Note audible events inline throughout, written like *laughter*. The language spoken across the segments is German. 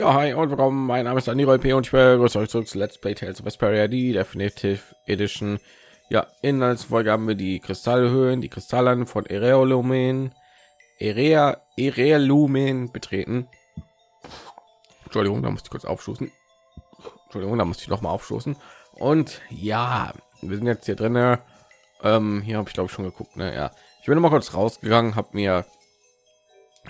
Ja, hi und willkommen. Mein Name ist Daniel P. und ich begrüße euch zurück zu Let's Play Tales of Vesperia, die Definitive Edition. Ja, in als Folge haben wir die Kristallhöhen, die Kristallen von Ereolumen, Erea, Ereolumen betreten. Entschuldigung, da muss ich kurz aufstoßen. Entschuldigung, da muss ich noch mal aufstoßen. Und ja, wir sind jetzt hier drin. Ähm, hier habe ich glaube ich schon geguckt. Ne? Ja, ich bin noch mal kurz rausgegangen, habe mir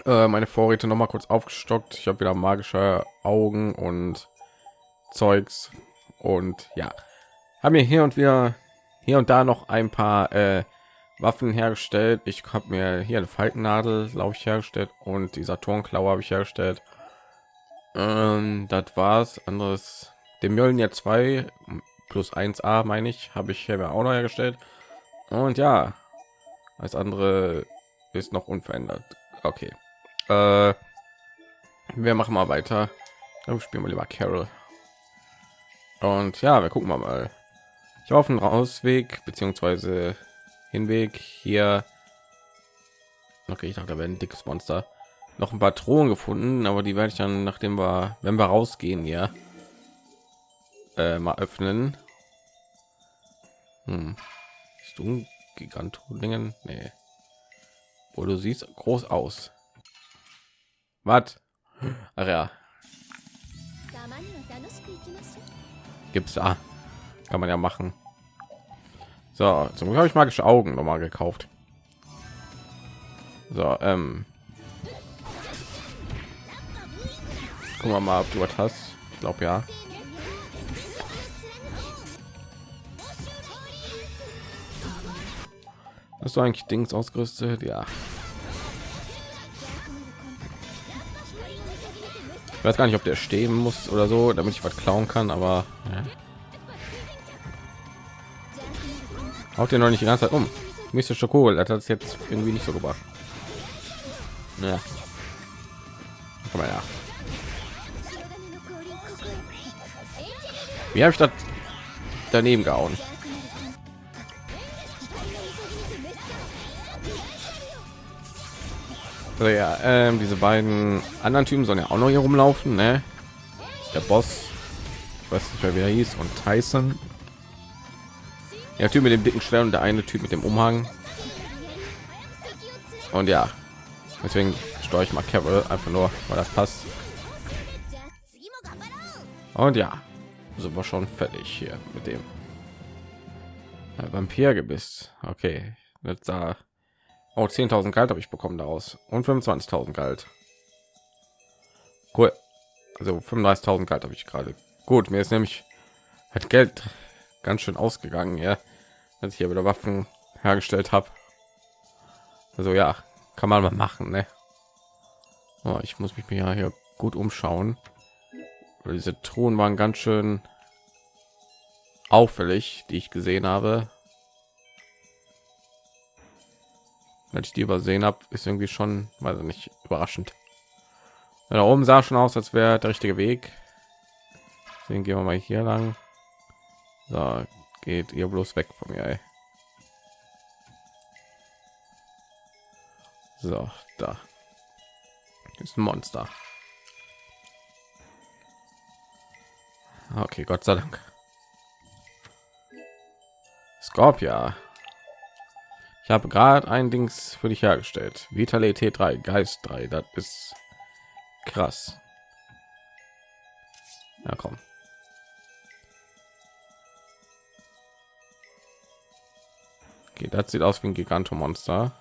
äh, meine Vorräte noch mal kurz aufgestockt. Ich habe wieder magische Augen und Zeugs und ja, haben mir hier und wieder hier und da noch ein paar äh, Waffen hergestellt. Ich habe mir hier eine Falkennadel, glaube ich, hergestellt und dieser Turmklaue habe ich hergestellt. Ähm, das war's. Anderes, dem Mjölnir 2 plus 1a meine ich, habe ich hier auch noch hergestellt. Und ja, als andere ist noch unverändert. Okay. Äh, wir machen mal weiter. Dann spielen wir lieber Carol. Und ja, wir gucken mal. Ich auf den Rausweg beziehungsweise Hinweg hier. Okay, ich dachte, da wäre ein dickes Monster. Noch ein paar Drohnen gefunden, aber die werde ich dann, nachdem wir, wenn wir rausgehen, ja, äh, mal öffnen. Hm. Ist du ein Gigantodingen? Nee. Wo du siehst groß aus. Was? Ach ja. Gibt's da? Kann man ja machen. So, zum Glück habe ich magische Augen noch mal gekauft. So, ähm. Gucken wir mal, ob du was hast. Ich glaube ja. Hast du eigentlich Dings ausgerüstet? Ja. Ich weiß gar nicht, ob der stehen muss oder so, damit ich was klauen kann, aber ja. haut den noch nicht die ganze Zeit um. Mr. Schokol hat das jetzt irgendwie nicht so gebracht. Ja. Komm mal. Wie habe ich das daneben gehauen? So, ja, ähm, diese beiden anderen Typen sollen ja auch noch hier rumlaufen, ne? Der Boss, ich weiß nicht mehr, wie er hieß, und Tyson. Der Typ mit dem dicken Stern und der eine Typ mit dem Umhang. Und ja, deswegen steuere ich mal Carol einfach nur, weil das passt. Und ja, sind wir schon fertig hier mit dem Vampirgebiss. Okay, jetzt da Oh, 10.000 Geld habe ich bekommen daraus und 25.000 Geld. Cool. Also 35.000 Geld habe ich gerade. Gut, mir ist nämlich hat Geld ganz schön ausgegangen, ja, als ich hier wieder Waffen hergestellt habe. Also ja, kann man mal machen, ne? Oh, ich muss mich ja hier gut umschauen. Diese Truhen waren ganz schön auffällig, die ich gesehen habe. Wenn ich die übersehen habe ist irgendwie schon weil nicht überraschend. Da oben sah schon aus als wäre der richtige weg. Deswegen gehen wir mal hier lang. So geht ihr bloß weg von mir ey. so da. Ist ein monster. Okay gott sei dank. Scorpia ich habe gerade ein Dings für dich hergestellt. Vitalität 3, Geist 3, das ist krass. Ja, komm. Okay, das sieht aus wie ein Gigantomonster.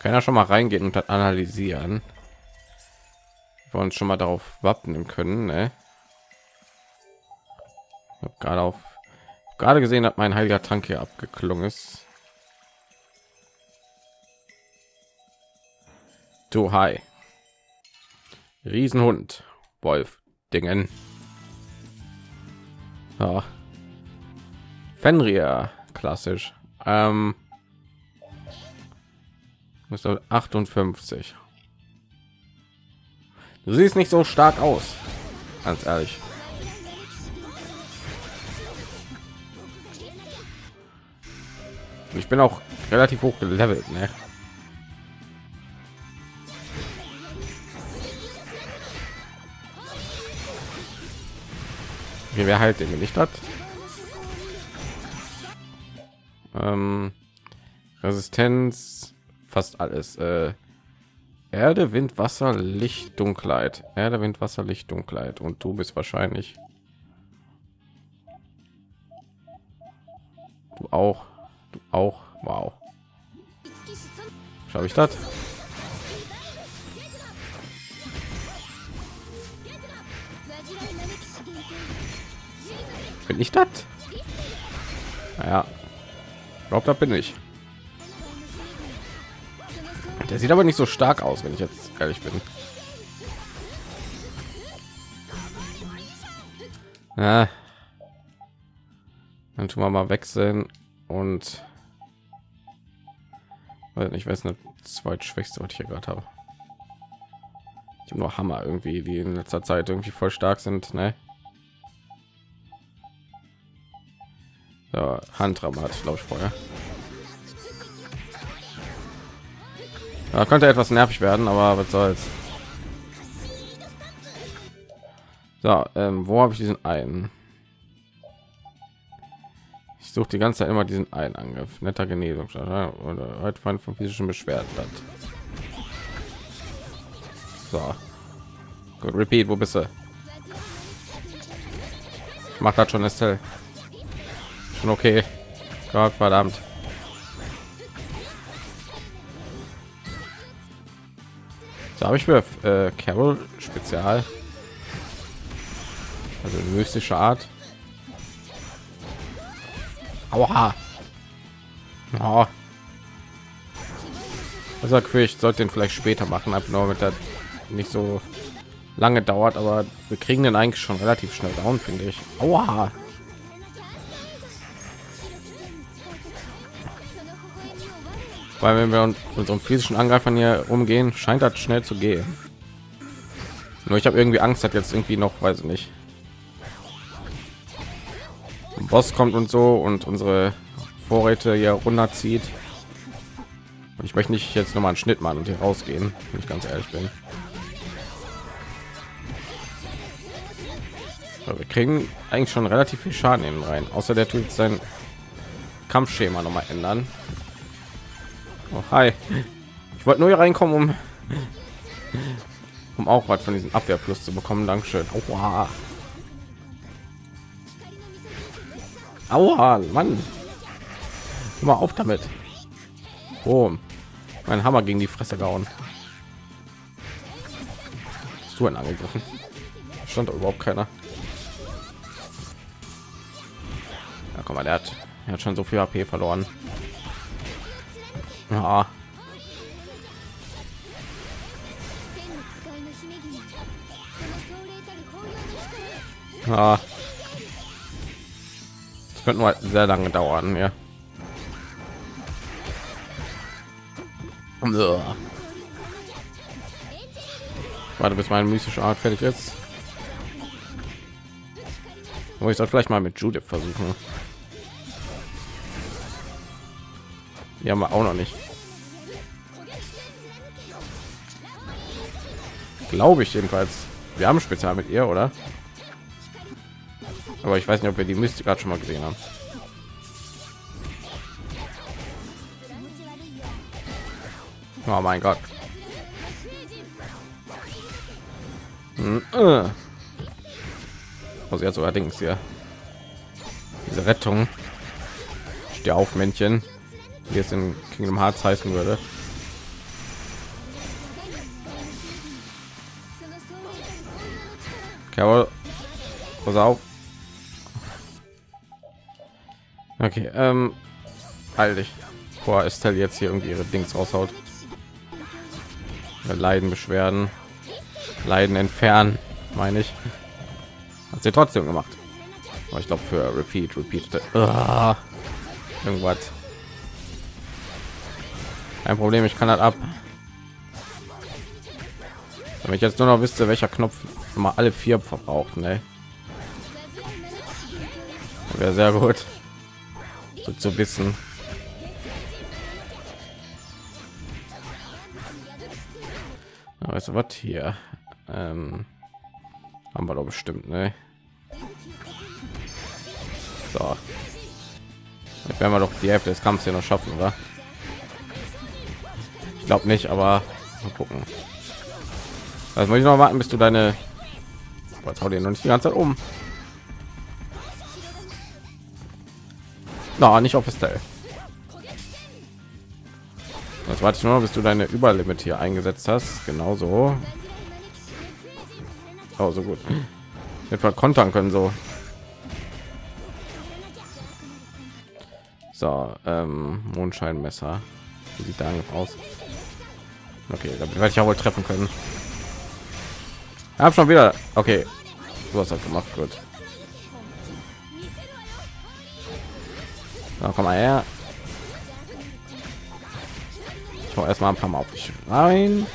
Kann ja schon mal reingehen und das analysieren. Wir uns schon mal darauf wappnen können, ne? Gerade auf gerade gesehen hat mein heiliger Trank hier abgeklungen ist. Du hi. Riesenhund. Wolf. Dingen. Ja. Fenrir. Klassisch. Ähm. 58. Du siehst nicht so stark aus. Ganz ehrlich. Ich bin auch relativ hoch gelevelt, ne? Okay, wer halt den nicht hat. Ähm, Resistenz, fast alles. Äh, Erde, Wind, Wasser, Licht, Dunkelheit. Erde, Wind, Wasser, Licht, Dunkelheit. Und du bist wahrscheinlich. Du auch. Auch. Wow. Schau ich das? Bin ich das? Naja, glaubt, da bin ich. Der sieht aber nicht so stark aus, wenn ich jetzt ehrlich bin. Ja. Dann tun wir mal wechseln und ich weiß nicht, zweitschwächste, was ich hier gerade habe. Ich habe nur Hammer irgendwie, die in letzter Zeit irgendwie voll stark sind, ne? Ja, Handram hat, glaube ich, vorher. Ja, könnte etwas nervig werden, aber was soll's. So, ähm, wo habe ich diesen einen? Suche die ganze Zeit immer diesen einen Angriff. Netter Genesung oder heute von physischen Beschwerden hat. So, gut, repeat, wo bist du? Macht das schon Estelle. Schon okay. Gott verdammt. So habe ich für äh, Carol Spezial. Also mystische Art. Aua. Oh. Also ich sollte den vielleicht später machen, einfach nur mit der nicht so lange dauert, aber wir kriegen den eigentlich schon relativ schnell down, finde ich. Aua. weil wenn wir uns unseren physischen Angreifern hier umgehen, scheint das schnell zu gehen. Nur ich habe irgendwie Angst, hat jetzt irgendwie noch, weiß ich nicht. Boss kommt und so und unsere Vorräte hier runterzieht. Und ich möchte nicht jetzt noch mal einen Schnitt machen und hier rausgehen, wenn ich ganz ehrlich bin. wir kriegen eigentlich schon relativ viel Schaden in rein. Außer der tut sein Kampfschema noch mal ändern. Oh, hi. Ich wollte nur hier reinkommen, um, *laughs* um auch was von diesem Abwehrplus zu bekommen. Dankeschön. Aua. Aua, Mann. Hör mal auf damit. Oh, mein Hammer gegen die Fresse gehauen. Hast du einen angegriffen? Stand überhaupt keiner. Ja, komm mal, der hat, er hat schon so viel AP verloren. Ja. Ja. Das könnte mal sehr lange dauern, ja. Warte, bis meine mystische Art fertig ist. Aber ich soll vielleicht mal mit Judith versuchen. Die haben wir auch noch nicht. Glaube ich jedenfalls. Wir haben Spezial mit ihr, oder? Aber ich weiß nicht, ob wir die Mystik gerade schon mal gesehen haben. Oh mein Gott. Hm, äh. Also jetzt allerdings ja. Diese Rettung. Steh auf, Männchen wie es in Kingdom Hearts heißen würde. Carol, pass auf. Okay, ähm, halt dich. Vor Estelle jetzt hier irgendwie ihre Dings raushaut. Leiden, Beschwerden, Leiden entfernen, meine ich. Hat sie trotzdem gemacht. Aber ich glaube für Repeat, Repeat. Uh, irgendwas. Kein Problem, ich kann das ab. Wenn ich jetzt nur noch wüsste, welcher Knopf immer alle vier verbraucht, ne? Wäre sehr gut zu wissen. Du was hier? Ähm, haben wir doch bestimmt, ne? So. Jetzt werden wir doch die Hälfte des Kampfs hier noch schaffen, oder? Ich glaube nicht, aber mal gucken. Also muss ich noch warten, bis du deine was hau dir noch nicht die ganze Zeit um. Na, nicht auf Estelle. Das warte ich nur, bis du deine Überlimit hier eingesetzt hast. Genauso. Oh, so gut. Etwa kontern können so. So, ähm, Mondscheinmesser. Wie sieht da aus? Okay, damit werde ich ja wohl treffen können. Hab schon wieder. Okay, du hast das gemacht, gut. Na, komm mal her. Ich erstmal ein paar Mal auf dich rein.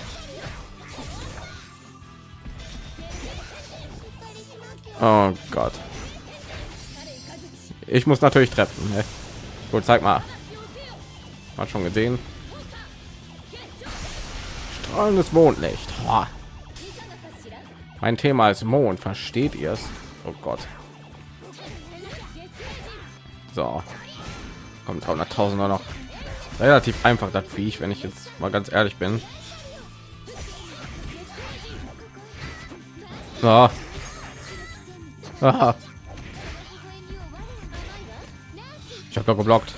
Oh Gott. Ich muss natürlich treffen. Ne? Gut, zeig mal. Hat schon gesehen. Strahlendes Mondlicht. Oh. Mein Thema ist Mond. Versteht ihr es? Oh Gott. So. Kommt 100.000 noch. Relativ einfach das Viech, wenn ich jetzt mal ganz ehrlich bin. *laughs* Aha. Ich habe geblockt.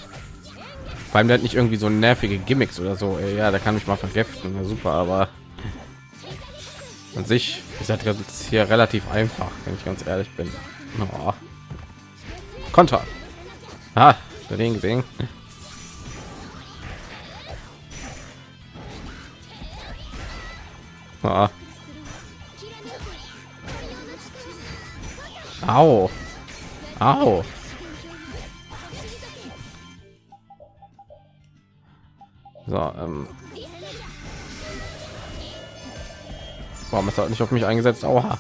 Allem der hat nicht irgendwie so nervige Gimmicks oder so. Ja, da kann ich mal vergiften. Ja, super, aber an sich ist das hier relativ einfach, wenn ich ganz ehrlich bin. Oh. Konter. Ah, den gesehen. Ah. Au. Au. So, ähm. Warum ist er nicht auf mich eingesetzt? Oha.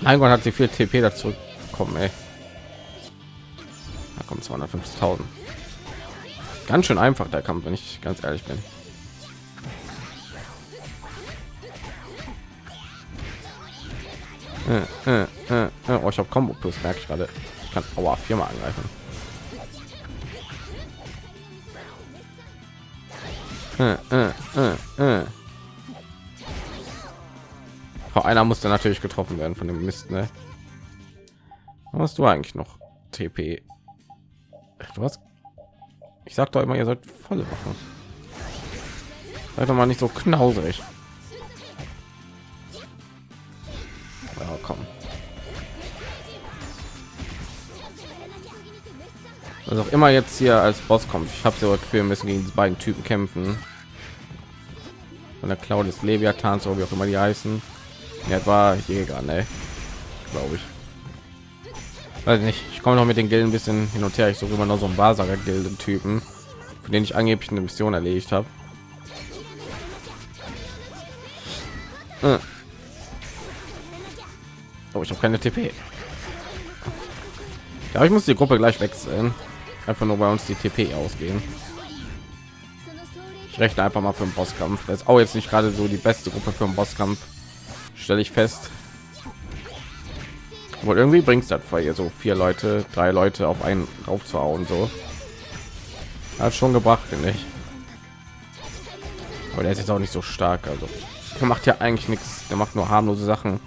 Mein Gott hat sie viel TP dazu kommen, ey. Da kommt 250.000. Ganz schön einfach der Kampf, wenn ich ganz ehrlich bin. Äh, äh, äh, äh. oh, ich habe Combo Plus, merke ich gerade. Ich kann Aua viermal angreifen. Äh, äh, oh, einer musste natürlich getroffen werden von dem Mist, ne? Was du eigentlich noch? TP. Hast. Ich sag doch immer, ihr sollt volle machen. Seid mal nicht so knauserig. Ja, komm. Was auch immer jetzt hier als Boss kommt. Ich habe so für müssen gegen die beiden Typen kämpfen. Von der Cloud des Leviathan, so wie auch immer die heißen. Ja, war Jäger, ne? Glaube ich. Weiß nicht. Ich komme noch mit den Gilden ein bisschen hin und her. Ich suche immer noch so ein Basager Gilden Typen, für den ich angeblich eine Mission erledigt habe. Äh. Oh, ich habe keine TP. Ja, ich muss die Gruppe gleich wechseln einfach nur bei uns die TP ausgehen. Ich rechne einfach mal für den Bosskampf. Das ist auch jetzt nicht gerade so die beste Gruppe für den Bosskampf, stelle ich fest. Wohl irgendwie bringt es das weil ihr so vier Leute, drei Leute auf einen drauf zu hauen so. Hat schon gebracht, finde ich. Aber der ist jetzt auch nicht so stark, also er macht ja eigentlich nichts. Der macht nur harmlose Sachen.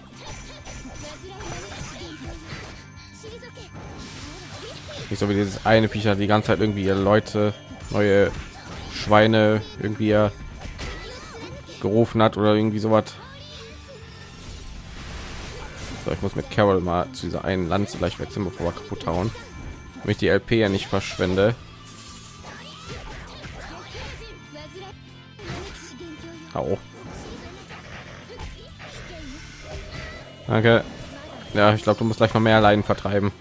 nicht so wie dieses eine Viecher die ganze Zeit irgendwie Leute neue Schweine irgendwie gerufen hat oder irgendwie so was. So, ich muss mit Carol mal zu dieser einen Lanze gleich wechseln, bevor wir kaputt hauen. Damit ich die LP ja nicht verschwende. Auch. Danke. Ja, ich glaube, du musst gleich noch mehr Leiden vertreiben.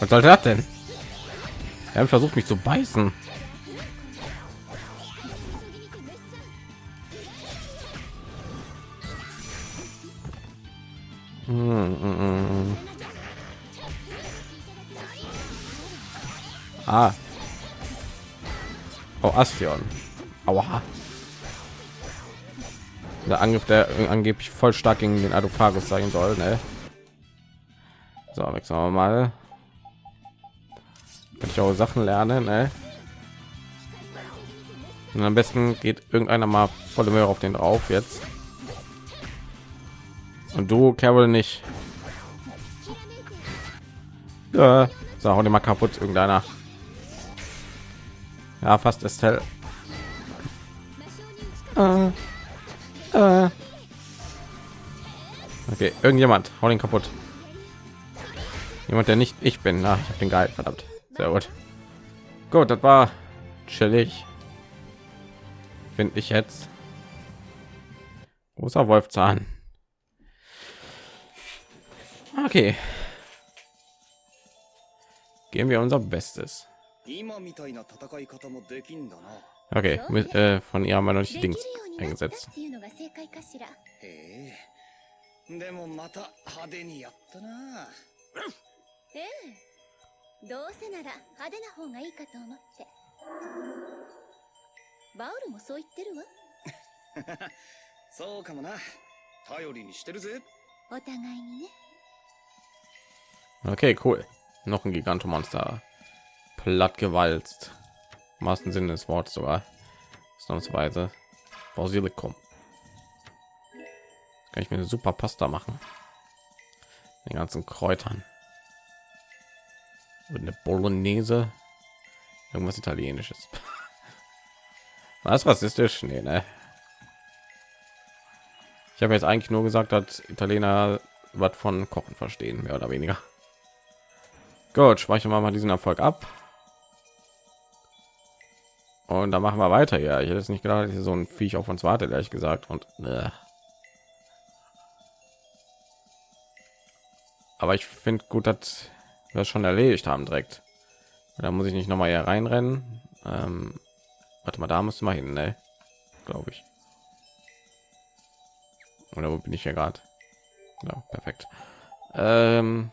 Was soll das denn? Er versucht mich zu beißen. Astion. Aua. Der Angriff, der angeblich voll stark gegen den Adophagus sein soll, ne? So, wechseln wir mal. Kann ich auch Sachen lernen, ne? Und am besten geht irgendeiner mal volle Möhre auf den drauf jetzt. Und du, Carol, nicht. Ja, so, hau den mal kaputt, irgendeiner. Ja, fast Estelle. Äh, äh. Okay, irgendjemand, hau den kaputt. Jemand, der nicht ich bin. Na, ich habe den geil, verdammt. Sehr gut. Gut, das war chillig. Finde ich jetzt. Großer Wolfzahn. Okay. Geben wir unser Bestes. Okay, mit, äh, von ihr haben wir noch nicht die Dings eingesetzt. でもまた派手にやったなええどうせなら派手な方がいいかと思ってバウルもそう言ってるわそうかもな頼りにしてるぜお互いにね Okay, cool. Noch ein Gigantomonster. Plattgewalzt. Im wahrsten Sinne des Wortes sogar. Ausnahmsweise. Basilikum. Kann ich mir eine super Pasta machen. Den ganzen Kräutern. Und eine Bolognese. Irgendwas Italienisches. *laughs* Was rassistisch? Nee, ne? Ich habe jetzt eigentlich nur gesagt, dass Italiener was von Kochen verstehen, mehr oder weniger. Gut, speichern wir mal diesen Erfolg ab. Und dann machen wir weiter. Ja, ich hätte es nicht gedacht, dass so ein Viech auf uns wartet, ehrlich gesagt. Und äh. aber ich finde gut, dass wir das schon erledigt haben direkt. Da muss ich nicht noch mal hier reinrennen. Ähm, warte mal, da muss mal hin, ne? Glaube ich. Oder wo bin ich hier gerade? Ja, perfekt. Ähm,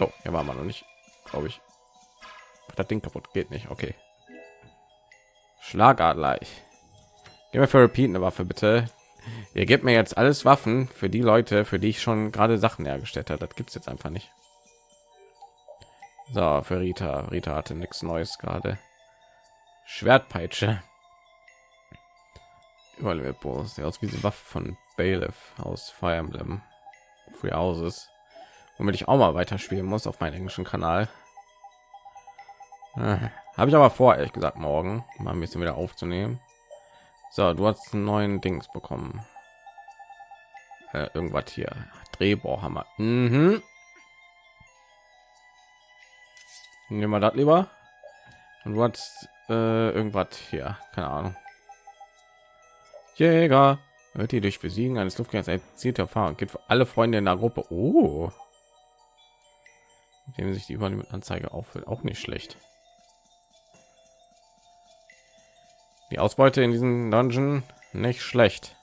Oh, hier war man noch nicht, glaube ich. Das Ding kaputt geht nicht. Okay. Schlagadler. Gib mir für Repeat eine Waffe bitte. Ihr gebt mir jetzt alles Waffen für die Leute, für die ich schon gerade Sachen hergestellt habe. Das gibt es jetzt einfach nicht. So, für Rita. Rita hatte nichts Neues gerade. Schwertpeitsche. Überall sieht aus wie diese Waffe von Bailiff aus Fire Emblem. Free Houses womit ich auch mal weiter spielen muss auf meinem englischen Kanal. Habe ich aber vor, ehrlich gesagt, morgen mal ein bisschen wieder aufzunehmen. So, du hast einen neuen Dings bekommen. Äh, irgendwas hier. Drehbohrhammer. Mhm. Nehmen wir das lieber. Und du hast äh, irgendwas hier. Keine Ahnung. Jäger. Wird die durch Besiegen eines Luftgängers erzielte Erfahrung. Gibt für alle Freunde in der Gruppe. Oh dem sich die Übernahmeanzeige auffüllt, auch nicht schlecht. Die Ausbeute in diesem Dungeon nicht schlecht.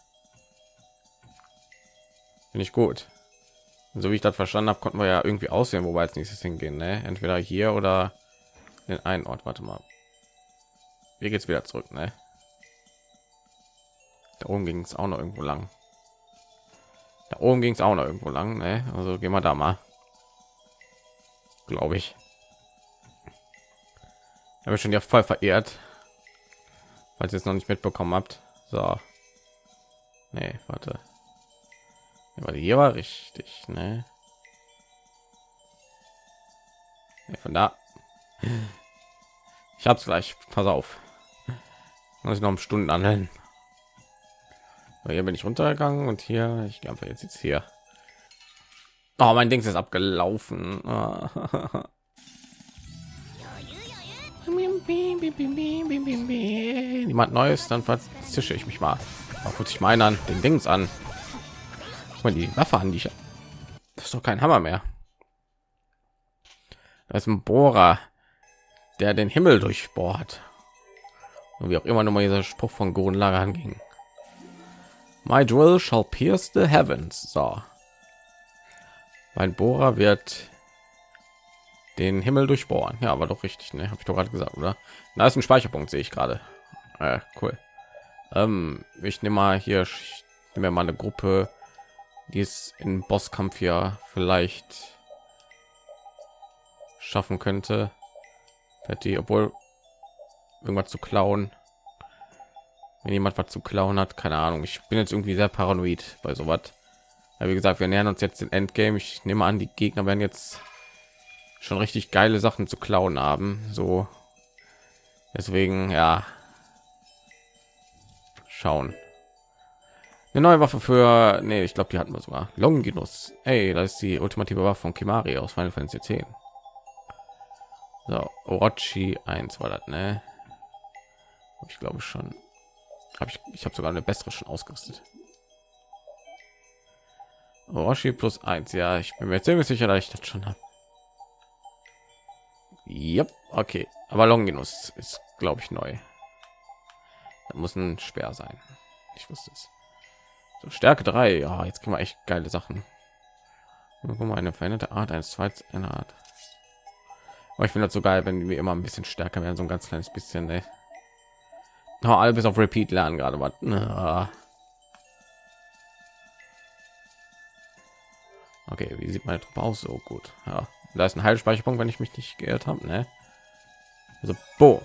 Finde ich gut. So wie ich das verstanden habe, konnten wir ja irgendwie aussehen, wobei als nächstes hingehen. Ne? Entweder hier oder in einen Ort. Warte mal. Hier geht's wieder zurück. Ne? Da oben ging es auch noch irgendwo lang. Da oben ging es auch noch irgendwo lang. Ne? Also gehen wir da mal glaube ich. Habe schon ja voll verehrt, falls ihr es noch nicht mitbekommen habt. So, nee, warte, aber hier war richtig, ne? Nee, von da. Ich hab's gleich. Pass auf. Muss ich noch um Stunden anhellen. Hier bin ich runtergegangen und hier, ich glaube jetzt jetzt hier. Oh, mein Ding ist abgelaufen. *laughs* Niemand Neues, dann verzische ich mich mal. Guck ich meine an den Dings an. Mal die Waffe an, die ich. Das ist doch kein Hammer mehr. Das ist ein Bohrer, der den Himmel durchbohrt. Und wie auch immer nur mal dieser Spruch von Gurren Lagan ging. My drill shall pierce the heavens. So. Mein Bohrer wird den Himmel durchbohren. Ja, aber doch richtig, ne? Habe ich doch gerade gesagt, oder? Da ist ein Speicherpunkt, sehe ich gerade. Äh, cool. Ähm, ich nehme mal hier, ich nehme mal eine Gruppe, die es in Bosskampf ja vielleicht schaffen könnte. Die, obwohl irgendwas zu klauen. Wenn jemand was zu klauen hat, keine Ahnung. Ich bin jetzt irgendwie sehr paranoid bei sowas. Ja, wie gesagt, wir nähern uns jetzt den Endgame. Ich nehme an, die Gegner werden jetzt schon richtig geile Sachen zu klauen haben. So, deswegen ja, schauen. Eine neue Waffe für, nee, ich glaube, die hatten wir sogar. Longinus. Hey, das ist die ultimative Waffe von Kimari aus Final Fantasy 10. So, Orochi 1 war das, ne? Ich glaube schon. Habe ich, ich habe sogar eine bessere schon ausgerüstet. Orochi plus 1, ja, ich bin mir ziemlich sicher, dass ich das schon habe. Yep, okay, aber Longinus ist, glaube ich, neu. Da muss ein Speer sein. Ich wusste es. So, Stärke 3, ja, jetzt können wir echt geile Sachen. Guck mal, eine veränderte Art eines zweites eine Art. Aber ich finde das so geil, wenn wir immer ein bisschen stärker werden, so ein ganz kleines bisschen. Ne? Oh, alle bis auf Repeat lernen gerade was. Ah. Okay, wie sieht meine Truppe aus? So gut. Ja, da ist ein Heilspeicherpunkt, wenn ich mich nicht geirrt habe. Ne? Also, boom.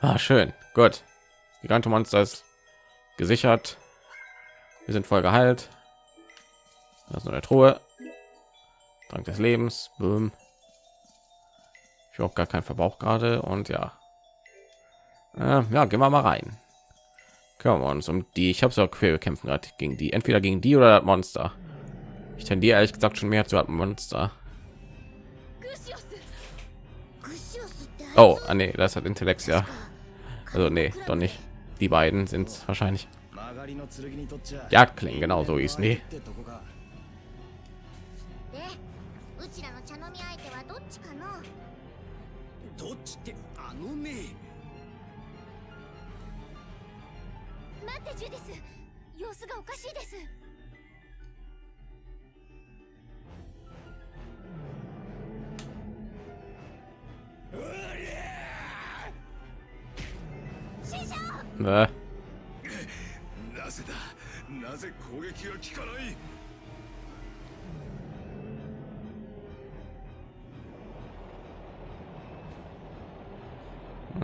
Ah, schön. Gut. Gigantomonster ist gesichert. Wir sind voll geheilt. Das ist eine Truhe. Dank des Lebens. Boom. Ich auch gar keinen Verbrauch gerade und ja. Äh, ja, gehen wir mal rein. Können wir uns um die. Ich habe so quer kämpfen gerade gegen die. Entweder gegen die oder das Monster. Ich tendiere ehrlich gesagt schon mehr zu einem Monster. Oh, ah, nee, das hat Intellekt ja. Also nee, doch nicht. Die beiden sind es wahrscheinlich. Jagdklingen, genau so ist nee. ね待ってジュディス様子がおかしいです師匠 Ne? なぜだなぜ攻撃が効かない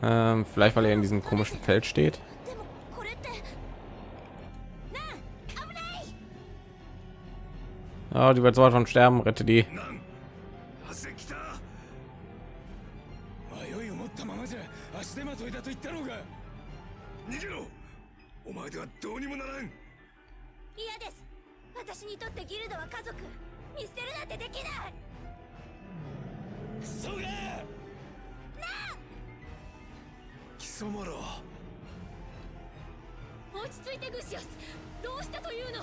Ähm, vielleicht weil er in diesem komischen Feld steht. でもこれってなあ危ない Oh, die wird sowas von sterben. Rette die. ったままじゃ足手まといだと言ったろうが。逃げろ。お前ではどうにもならん。嫌です。私にとってギルドは家族。見捨てるなんてできない。そうだ貴様ら。落ち着いてグシオス。どうしたというの？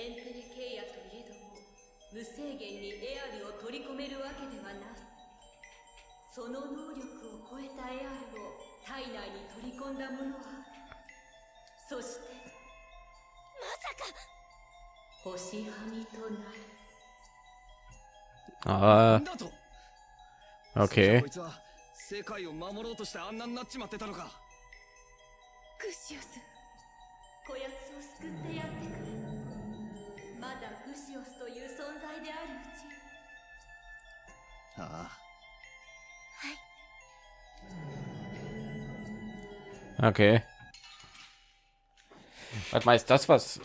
エンテレケイヤといえども無制限にエアルを取り込めるわけではないその能力を超えたエアルを体内に取り込んだ者はそしてまさか！星はみとなる。Ah, なんだと？Okay. こいつは世界を守ろうとしてあんなになっちまってたのか。グシオスこやつを救ってやってくれ まだグシオスという存在であるうちああ Okay. Was mal, ist das, was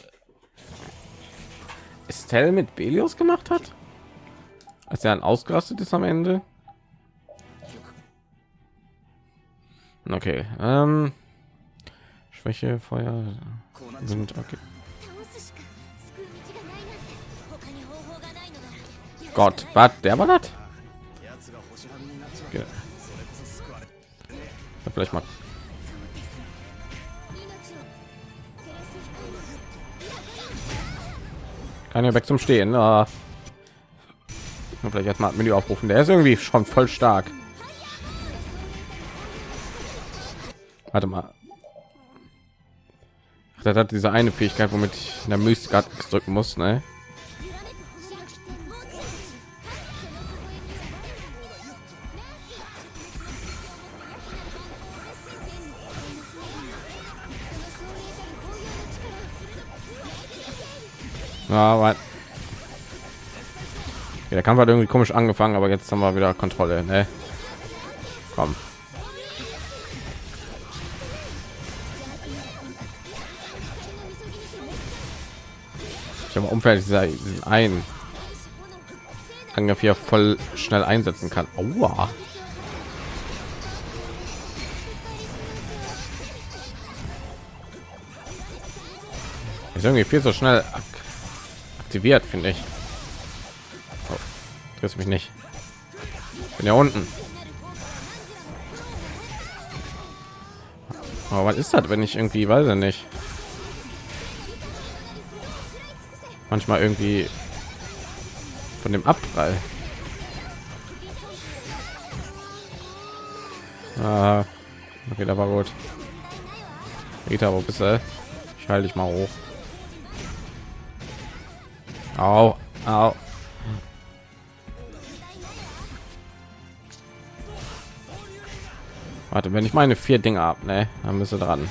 Estelle mit Belios gemacht hat? Als er dann ausgerastet ist am Ende? Okay. Ähm, Schwäche, Feuer sind okay. Gott, was? Der war das? Okay. Vielleicht mal. Kann ja weg zum Stehen. Na, vielleicht erstmal Menü aufrufen. Der ist irgendwie schon voll stark. Warte mal. Ach, das hat diese eine Fähigkeit, womit ich in der Mystik drücken muss, ne? Aber der Kampf hat irgendwie komisch angefangen, aber jetzt haben wir wieder Kontrolle, ne? Komm. Ich habe dieser diesen einen Angriff hier voll schnell einsetzen kann. Aua. Ist irgendwie viel so schnell aktiviert, finde ich. Oh, triffst mich nicht. Bin ja unten. Aber was ist das, wenn ich irgendwie, weiß ich nicht. Manchmal irgendwie von dem Abprall. Ah, okay, da war gut. Rita, wo bist du? Ich halte dich mal hoch. Au, au. Warte, wenn ich meine vier Dinge ab, ne, dann du dran.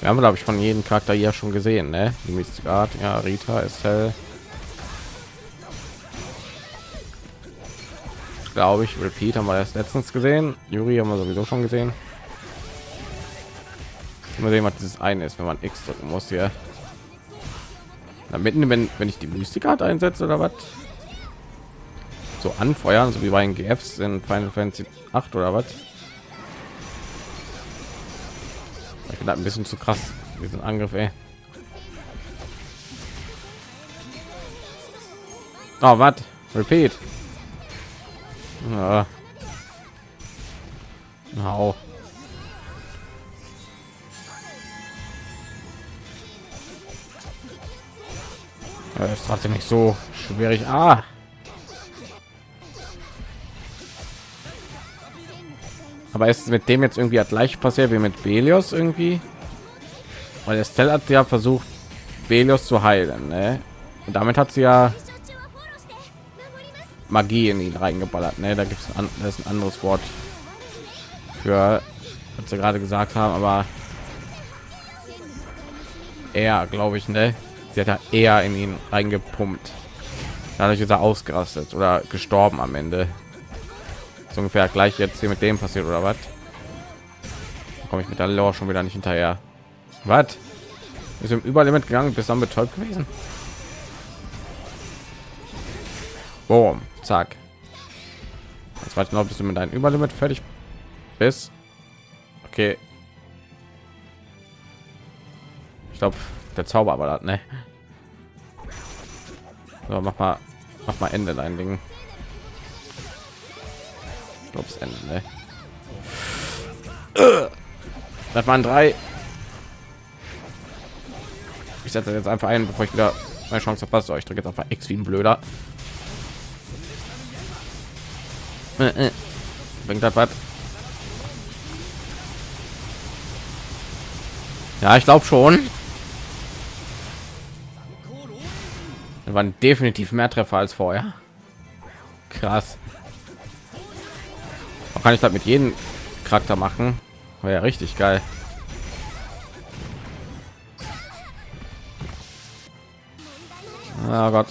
Wir haben, glaube ich, von jedem Charakter hier schon gesehen, ne? Art, ja, Rita, Estelle. Glaube ich, Repeat haben wir erst letztens gesehen. Yuri haben wir sowieso schon gesehen. Mal sehen, was dieses eine ist, wenn man X drücken muss hier. Na, mitten, wenn, wenn ich die Mystic Art einsetze oder was? So anfeuern, so wie bei den GFs in Final Fantasy 8 oder was? Ich bin ein bisschen zu krass, diesen Angriff, ey. Oh, was? Repeat. Ja. Au. Das ist trotzdem nicht so schwierig. Ah. Aber ist mit dem jetzt irgendwie gleich passiert wie mit Belios irgendwie? Weil Estelle hat ja versucht, Belios zu heilen, ne? Und damit hat sie ja Magie in ihn reingeballert, ne? Da gibt es ein, ein anderes Wort für, was sie gerade gesagt haben, aber er, glaube ich, ne? Sie hat ja eher in ihn reingepumpt. Dadurch ist er ausgerastet oder gestorben am Ende. So ungefähr gleich jetzt hier mit dem passiert oder was? Komme ich mit der Lore schon wieder nicht hinterher. Was? Ist im Überlimit gegangen, bis dann betäubt gewesen. Boom, zack. Jetzt warte noch, bis du mit deinem Überlimit fertig bist. Okay. Ich glaube, der Zauber war das, ne? So, mach mal, mach mal Ende dein Ding. Das Ende, ne? Das waren drei. Ich setze jetzt einfach ein, bevor ich wieder meine Chance verpasse. Oh, Ich drücke jetzt einfach X wie ein Blöder. Äh, äh. Bringt das was? Ja, ich glaube schon. Waren definitiv mehr Treffer als vorher. Krass. Auch kann ich das mit jedem Charakter machen? War ja richtig geil. Oh Gott.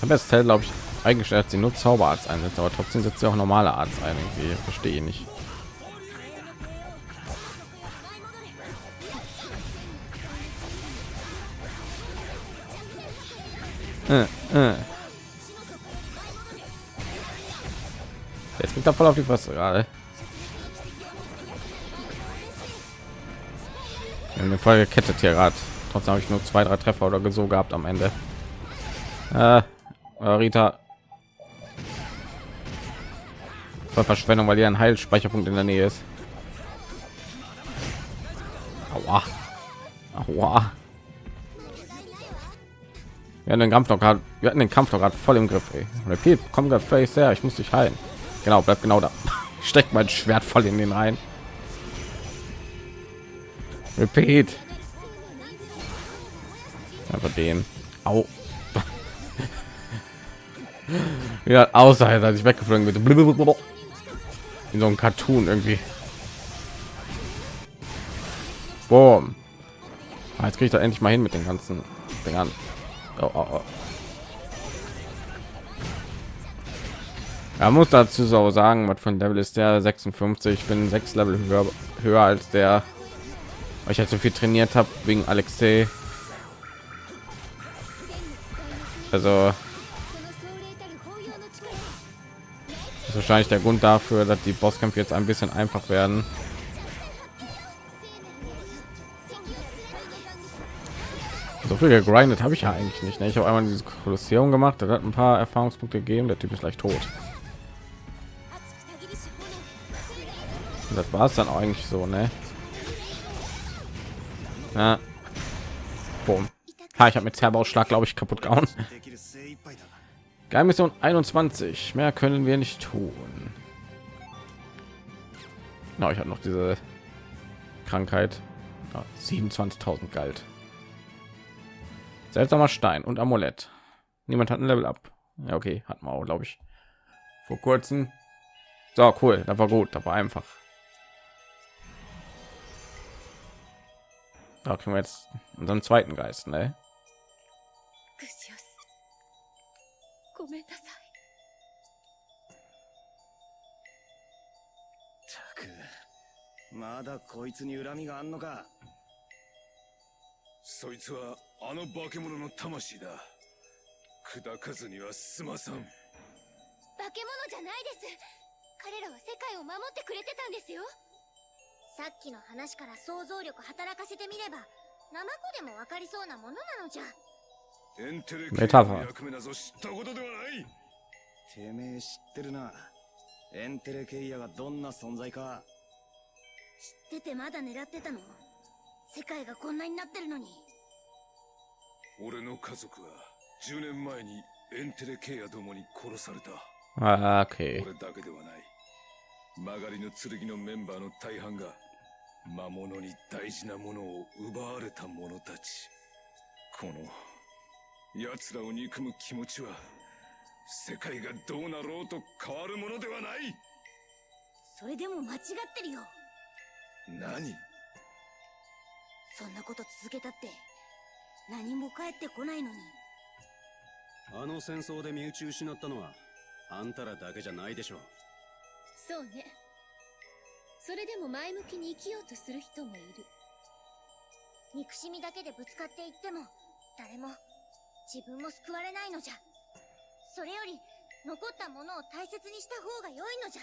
habe jetzt glaube ich eigentlich dass sie nur Zauberarzt einsetzt, aber trotzdem setzt sie auch normale Arzt ein. Irgendwie verstehe nicht. Äh, äh. Jetzt geht da voll auf die Fresse gerade. In der Folge kettet hier gerade. Trotzdem habe ich nur zwei, drei Treffer oder so gehabt am Ende. Äh, Rita, Voll Verschwendung, weil hier ein Heilspeicherpunkt in der Nähe ist. Aua. Aua. Wir hatten den Kampf noch gerade, wir hatten den Kampf doch gerade voll im Griff. Ey. Repeat, komm gerade face her, ich muss dich heilen. Genau, bleib genau da. *laughs* Steckt mein Schwert voll in den rein. Repeat. Aber den. Au. *laughs* ja, außer als ich weggeflogen bin. In so einem Cartoon irgendwie. Boom. Ah, jetzt kriege ich da endlich mal hin mit den ganzen Dingern. Oh, oh, oh. Er muss dazu so sagen, was von Level ist der 56. Ich bin sechs Level höher, höher als der. Weil ich halt so viel trainiert habe wegen Alexei. Also ist wahrscheinlich der Grund dafür, dass die Bosskämpfe jetzt ein bisschen einfach werden. So viel gegrindet habe ich ja eigentlich nicht. Ne? Ich habe einmal diese Kolosseum gemacht, das hat ein paar Erfahrungspunkte gegeben. Der Typ ist gleich tot. Und das war es dann eigentlich so, ne? Ja. Boom. Ha, ich habe mit Zerbausschlag, glaube ich, kaputt gehauen. *laughs* Geheimmission 21. Mehr können wir nicht tun. Na, ich habe noch diese Krankheit. Ja, 27.000 galt. Seltsamer Stein und Amulett. Niemand hat ein Level ab. Ja, okay, hat man auch, glaube ich, vor kurzem. So cool, da war gut, da war einfach. Da kriegen wir jetzt unseren zweiten Geist, ne? ごめんなさい。たくまだこいつに恨みがあんのか。そいつはあの化け物の魂だ。砕かずには済まさん。化け物じゃないです。彼らは世界を守ってくれてたんですよ。さっきの話から想像力働かせてみればナマコでもわかりそうなものなのじゃメタファー。の役目なぞ知ったことではないてめえ知ってるな。エンテレケイヤがどんな存在か。知っててまだ狙ってたの？世界がこんなになってるのに。俺の家族は10年前にエンテレケイヤどもに殺された。Ah, okay. 俺だけではない。曲がりの剣のメンバーの大半が魔物に大事なものを奪われた者たち。この奴らを憎む気持ちは世界がどうなろうと変わるものではない。それでも間違ってるよ。何？そんなこと続けたって何も返ってこないのに。あの戦争で身内失ったのはあんたらだけじゃないでしょそうね。それでも前向きに生きようとする人もいる。憎しみだけでぶつかっていっても誰も自分も救われないのじゃ。それより残ったものを大切にした方が良いのじゃ。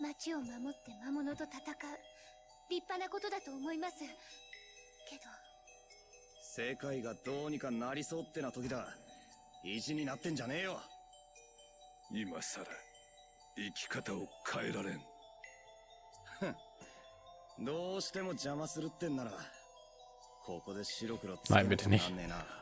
町を守って魔物と戦う。立派なことだと思います。けど。世界がどうにかなりそうってな時だ。意地になってんじゃねえよ。今さら生き方を変えられん。どうしても邪魔するってんならここで白黒つ nicht. なんねえな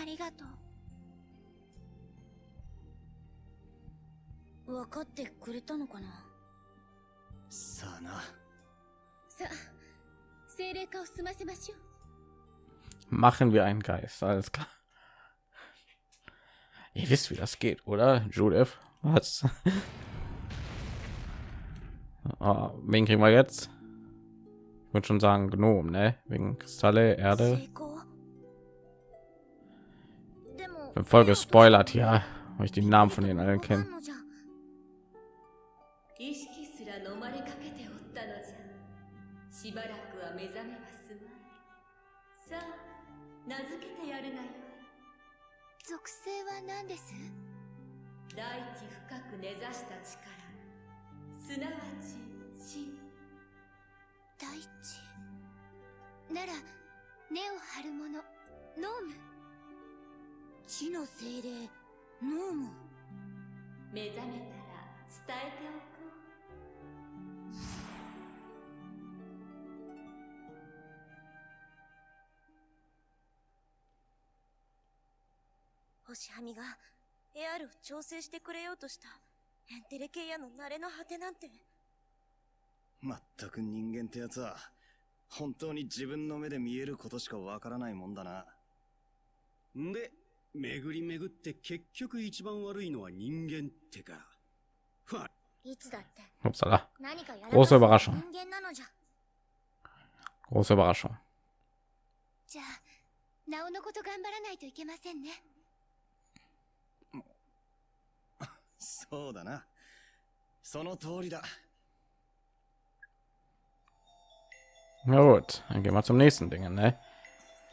ありがとう分かってくれたのかなさあなさあ精霊化を済ませましょう Machen wir einen Geist. Alles klar. Ihr wisst, wie das geht, oder? Judith, was? *laughs* oh, wen kriegen wir jetzt? Ich würde schon sagen Gnom, ne? Wegen Kristalle, Erde. 成 Voll gespoilert hier, weil ich die Namen von denen allen kenne. のじゃ意識すら飲ましばらくは目覚めはすまいさあ名付けてやるがよ属性は何です大地深く根ざした力すなわち真大地なら根を張るものノーム地の精霊ノーム目覚めたら伝えておこ星はみがエアルを調整してくれようとした。エンテレケイヤの慣れの果てなんて。まったく人間ってやつは、本当に自分の目で見えることしかわからないもんだな。んで、巡り巡って結局一番悪いのは人間ってか。ふわ、いつだって Upsala, 何かやら Große か Überraschung. す人間なのじゃ große Überraschung. じゃあなおのこと頑張らないといけませんねそうだな。その通りだ。Na gut, dann gehen wir zum nächsten Ding, ne?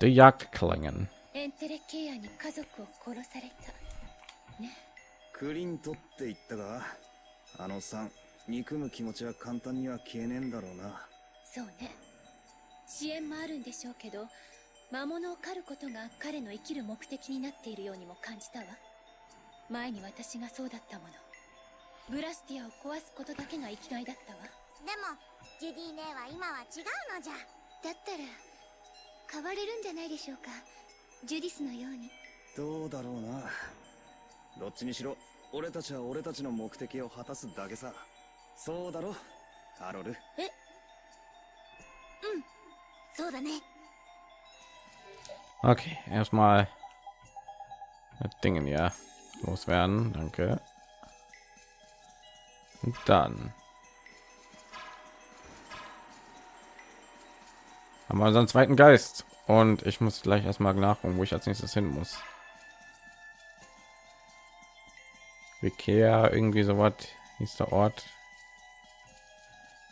Die Jagdklingen. エンテレケイアに家族を殺された。クリントって言ったが、あのさん、憎む気持ちは簡単には消えねえんだろうな。そうね。支援もあるんでしょうけど魔物を狩ることが彼の生きる目的になっているようにも感じたわ。前に私がそうだったもの。ブラスティアを壊すことだけが生きがいだったわ。でもジュディ姉は今は違うのじゃ。だったら変われるんじゃないでしょうかジュディスのようにどうだろうな。どっちにしろ、俺たちは俺たちの目的を果たすだけさ。そうだろ、カロル。そうだね Okay, erstmal das Dingen ja loswerden. Danke. Und dann haben wir unseren zweiten Geist. Und ich muss gleich erstmal nachgucken, wo ich als nächstes hin muss. Vikea, irgendwie so was hieß der Ort.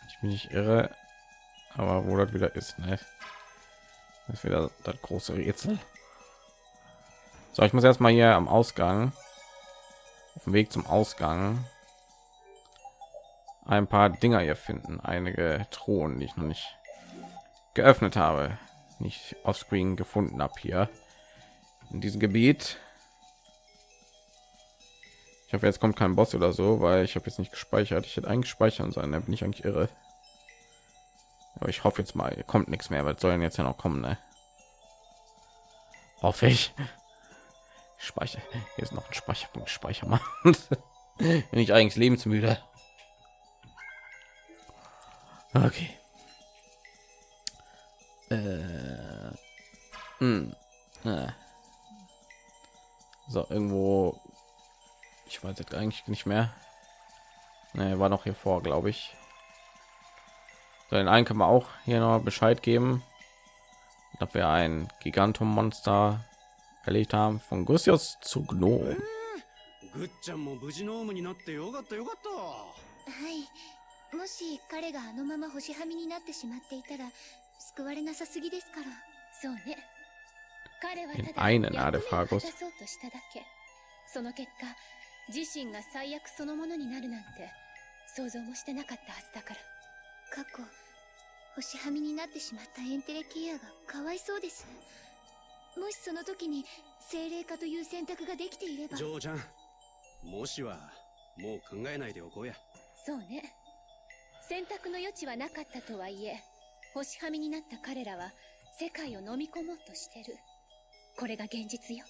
Ich bin nicht irre, aber wo das wieder ist, ne? Das ist wieder das große Rätsel. So, ich muss erstmal hier am Ausgang, auf dem Weg zum Ausgang, ein paar Dinger hier finden. Einige Thronen, die ich noch nicht geöffnet habe, nicht offscreen gefunden habe hier in diesem Gebiet. Ich hoffe, jetzt kommt kein Boss oder so, weil ich habe jetzt nicht gespeichert. Ich hätte eigentlich speichern sollen, da bin ich eigentlich irre. Aber ich hoffe jetzt mal, kommt nichts mehr, weil soll denn jetzt ja noch kommen, ne? Hoffe ich. Speicher. Hier ist noch ein Speicherpunkt. Speicher machen. *laughs* Bin ich eigentlich lebensmüde. Okay. Äh. Hm. Äh. So, irgendwo. Ich weiß jetzt eigentlich nicht mehr. Ne, war noch hier vor, glaube ich. So, den einen können wir auch hier noch Bescheid geben, dass wir ein Gigantum-Monster erlegt haben. Von Gussius zu Gnome. ぐっちゃんも無事ノームになってよかったよかった。はいもし彼があのまま星はみになってしまっていたら 救われなさすぎですから。そうね。彼はただ役目を果.たそうとしただけ。その結果自身が最悪そのものになるなんて想像もしてなかったはずだから。過去星はみになってしまったエンテレケアがかわいそうです。もしその時に精霊化という選択ができていれば。ジョーちゃん、もしはもう考えないでおこうや。そうね。選択の余地はなかったとはいえ星はみになった彼らは世界を飲み込もうとしてるこれが現実よ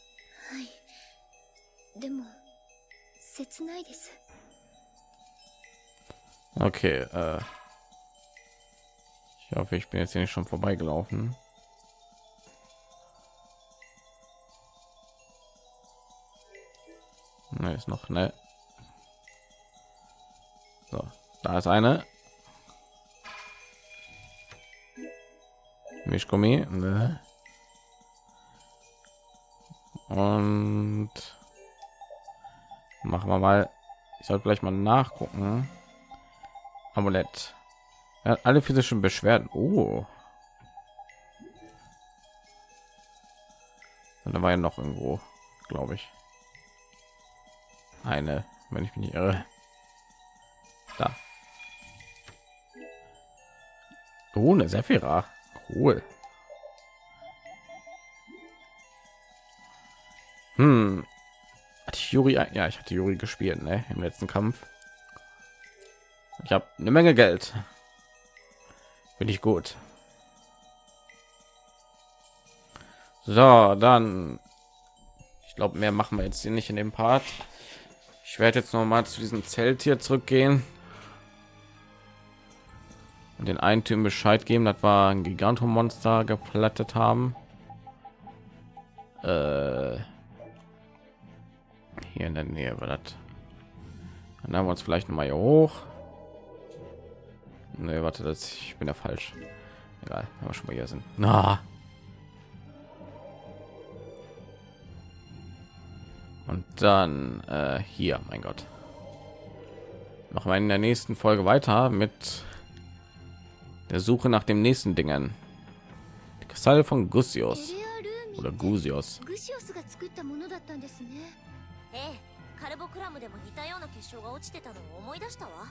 はいでも切ないです Okay, äh. Ich hoffe, ich bin jetzt hier nicht schon vorbeigelaufen. Ne, ist noch ne. So, da ist eine. Mischgummi. Ne. Und machen wir mal. Ich sollte vielleicht mal nachgucken. Amulett. Er hat alle physischen Beschwerden. Oh. Und da war ja noch irgendwo, glaube ich. Eine, wenn ich mich nicht irre. Da. Ohne Sephira. Cool. Hm. Ich Juri? Ja, ich hatte Juri gespielt, ne? Im letzten Kampf. Ich habe eine Menge Geld. Finde ich gut. So, dann. Ich glaube, mehr machen wir jetzt hier nicht in dem Part. Ich werde jetzt noch mal zu diesem Zelt hier zurückgehen und den einen Typen Bescheid geben, das war ein Gigantomonster geplattet haben. Äh, hier in der Nähe war das. Dann haben wir uns vielleicht noch mal hier hoch. Ne, warte, das ich bin ja falsch. Egal, wir schon mal hier sind. Na. Und dann äh, hier, mein Gott. Machen wir in der nächsten Folge weiter mit der Suche nach dem nächsten Dingen. Die Kristalle von Gusios oder Gusios. カルボクラムでも似たような結晶が落ちてたのを思い出したわ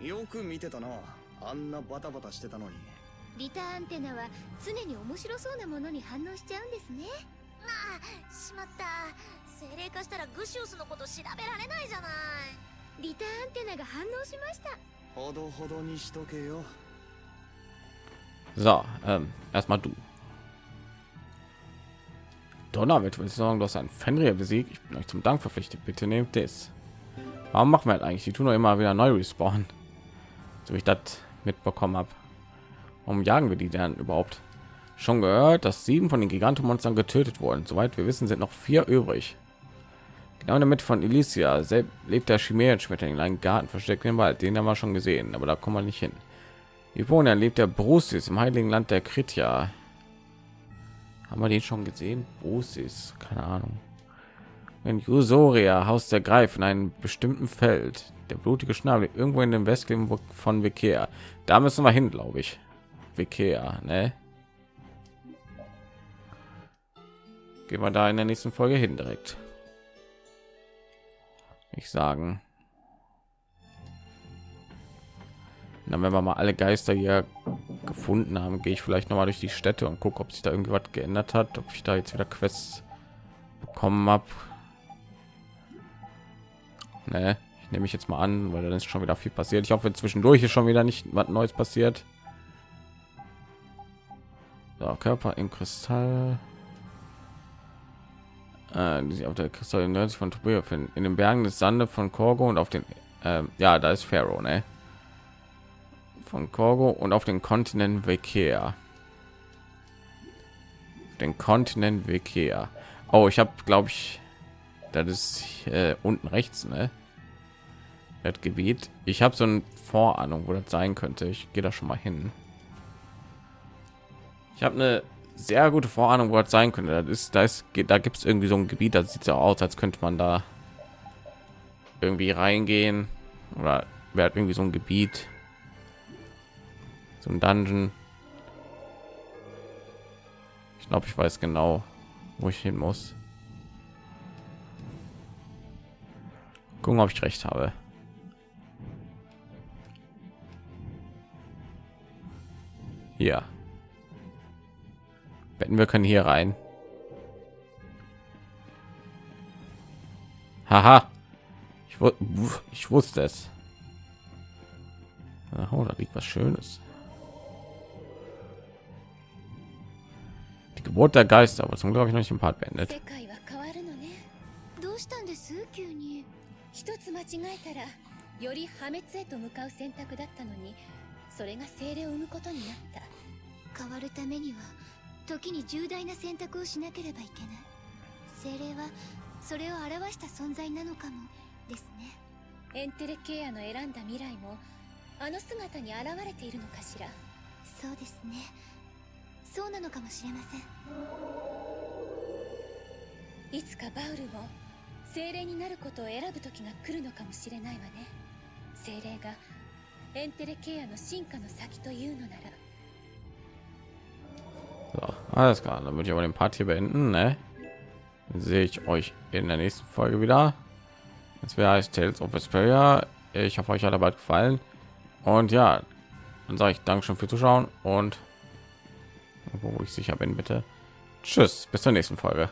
よく見てたなあんなバタバタしてたのにリターンテナは常に面白そうなものに反応しちゃうんですねああしまった精霊化したらグシウスのこと調べられないじゃないリターンテナが反応しましたほどほどにしとけよ So, ähm, erstmal du. Donner wird würde sagen, du hast ein Fenrir besiegt. Ich bin euch zum Dank verpflichtet. Bitte nehmt das. Warum machen wir halt eigentlich? Die tun doch immer wieder neu respawnen. So wie ich das mitbekommen habe. Warum jagen wir die dann überhaupt? Schon gehört, dass sieben von den Gigantomonstern getötet wurden. Soweit wir wissen, sind noch vier übrig. Genau Mitte von Elysia selbst lebt der Chimärenschmetterling in einem Garten versteckt im Wald. Den haben wir schon gesehen, aber da kommen wir nicht hin. Ivona lebt der Brusis im heiligen Land der Kritia. Haben wir den schon gesehen? Brusis, keine Ahnung. In Jusoria Haus der Greif in einem bestimmten Feld. Der blutige Schnabel irgendwo in dem Westen von Vikea. Da müssen wir hin, glaube ich. Vikea, ne? Gehen wir da in der nächsten Folge hin direkt. Ich sagen. Dann wenn wir mal alle Geister hier gefunden haben, gehe ich vielleicht noch mal durch die Städte und gucke, ob sich da irgendwas geändert hat, ob ich da jetzt wieder Quests bekommen habe. Nee, ich nehme ich jetzt mal an, weil dann ist schon wieder viel passiert. Ich hoffe, zwischendurch ist schon wieder nicht was Neues passiert. So, Körper im Kristall. Äh, die sich auf der Kristall nördlich von Tobia finden. In den Bergen des Sande von Korgo und auf den, äh, ja, da ist Pharaoh, ne? Von Korgo und auf den Kontinent Vekea. Den Kontinent Vekea. Oh, ich habe, glaube ich, das ist äh, unten rechts, ne? Das Gebiet. Ich habe so eine Vorahnung, wo das sein könnte. Ich gehe da schon mal hin. Ich habe eine sehr gute Vorahnung, wo das sein könnte. Das ist, da ist, da gibt es irgendwie so ein Gebiet, das sieht so aus, als könnte man da irgendwie reingehen oder wäre irgendwie so ein Gebiet, ein Dungeon. Ich glaube, ich weiß genau, wo ich hin muss. Gucken, ob ich recht habe. Ja. Wetten, wir können hier rein. Haha. Ich, ich wusste es. Oh, da liegt was Schönes. Geburt der Geister, aber zum glaube ich noch nicht im Part beendet. 一つ間違えたらより破滅へと向かう選択だったのにそれが精霊を生むことになった。変わるためには時に重大な選択をしなければいけない。精霊はそれを表した存在なのかもですね。エンテレケアの選んだ未来もあの姿に現れているのかしら？そうですねそうなのかもしれませんいつかバウルも精霊になることを選ぶ時が来るのかもしれないわね精霊がエンテレケアの進化の先というのなら So, alles klar, dann würde ich aber den Part hier beenden. Ne? Dann sehe ich euch in der nächsten Folge wieder. Das wäre heißt Tales of Vesperia. Ich hoffe, euch hat dabei gefallen. Und ja, dann sage ich Dankeschön für Zuschauen und wo ich sicher bin bitte. Tschüss bis zur nächsten folge.